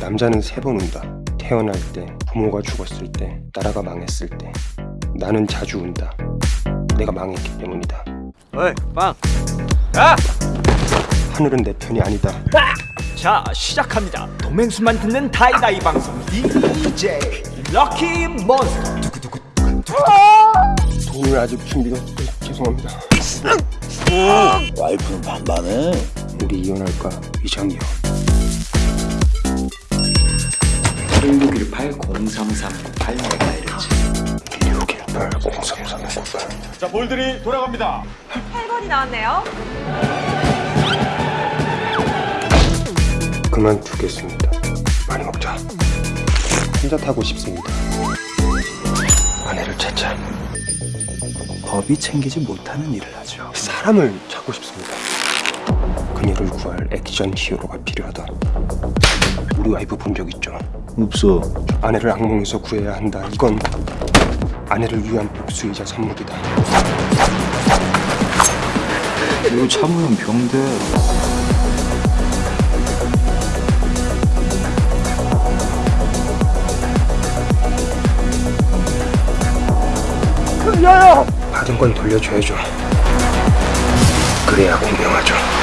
남자는 세 번 운다. 태어날 때, 부모가 죽었을 때, 나라가 망했을 때. 나는 자주 운다. 내가 망했기 때문이다. 어이 빵 야! 하늘은 내 편이 아니다. 자 시작합니다 도맹수만 듣는 다이다이 방송 DJ 럭키 몬스터 두구두구 돈을 아직 준비가 죄송합니다. 와이프는 반반해. 우리 이혼할까? 위장이요. 1618-0339-8MHz 1618 0339 자, 볼들이 돌아갑니다. 8번이 나왔네요. 그만두겠습니다. 많이 먹자. 혼자 타고 싶습니다. 아내를 찾자. 법이 챙기지 못하는 일을 하죠. 사람을 찾고 싶습니다. 그녀를 구할 액션 히어로가 필요하다. 우리 와이프 본 적 있죠? 없어. 아내를 악몽에서 구해야 한다. 이건 아내를 위한 복수이자 선물이다. 이거 참으면 병돼. 받은 건 돌려줘야죠. 그래야 공평하죠.